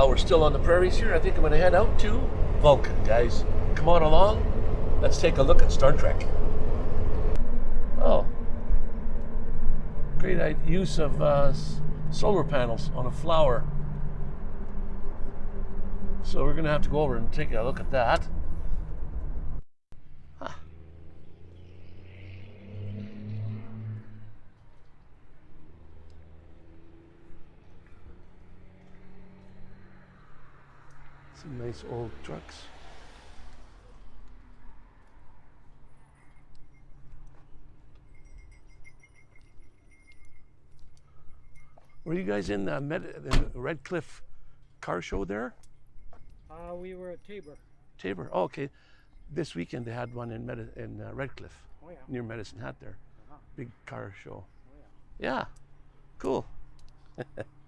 while we're still on the prairies here, I think I'm going to head out to Vulcan, guys. Come on along. Let's take a look at Star Trek. Oh, great use of uh, solar panels on a flower. So we're going to have to go over and take a look at that. Some nice old trucks. Were you guys in the, Med- the Redcliff car show there? Uh, we were at Taber. Taber. Oh, okay. This weekend they had one in Medi- in uh, Redcliff Oh yeah. near Medicine Hat there. Uh-huh. Big car show. Oh yeah. Yeah. Cool.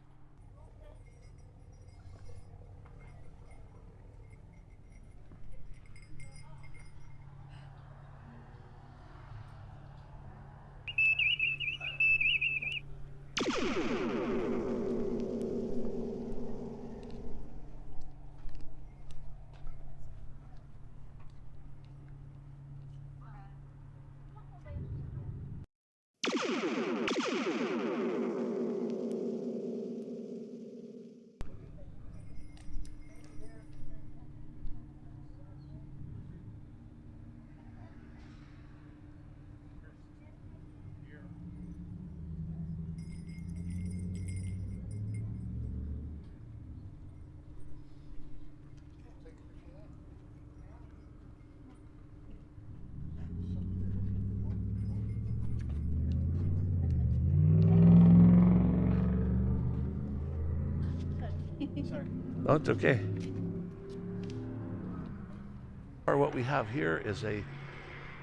Sorry. No, it's okay. Or what we have here is a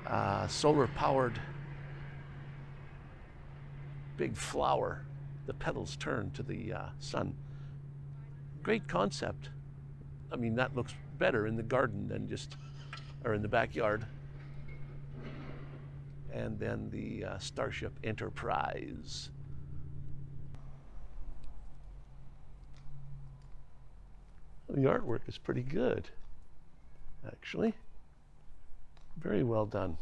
uh, solar powered big flower. The petals turn to the uh, sun. Great concept. I mean, that looks better in the garden than just, or in the backyard. And then the uh, Starship Enterprise. The artwork is pretty good, actually. Very well done.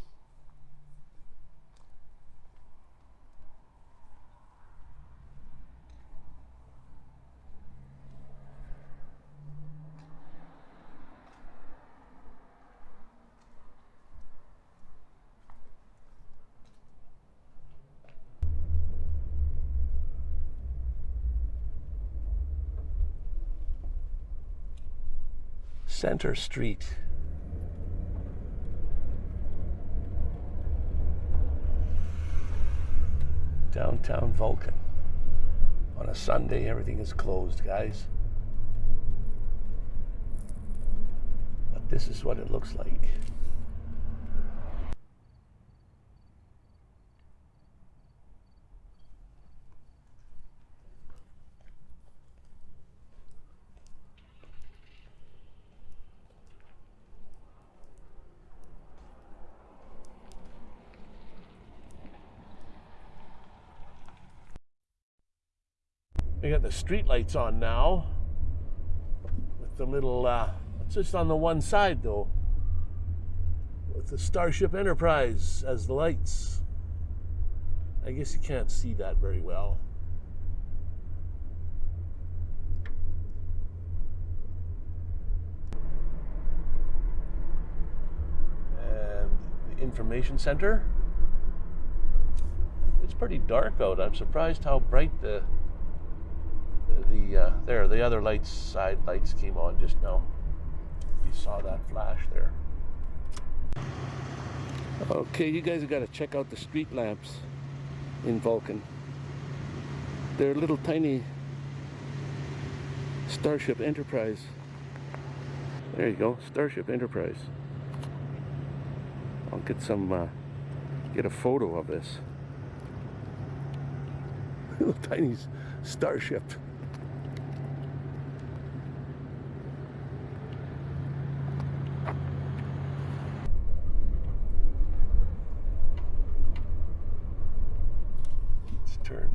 Center Street. Downtown Vulcan. On a Sunday, everything is closed, guys. But this is what it looks like. We got the street lights on now. With the little, uh, it's just on the one side though. With the Starship Enterprise as the lights. I guess you can't see that very well. Information center. It's pretty dark out. I'm surprised how bright the the uh, there the other lights side lights came on just now. You saw that flash there. Okay you guys have got to check out the street lamps in Vulcan. They're little tiny Starship Enterprise. There you go Starship Enterprise. I'll get some uh, get a photo of this. Little tiny starship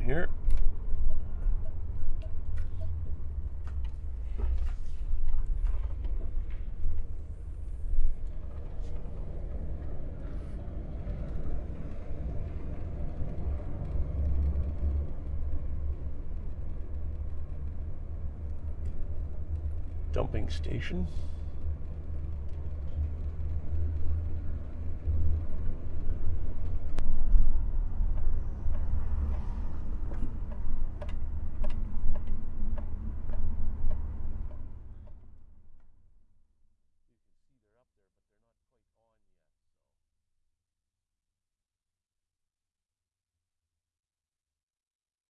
here. Dumping station.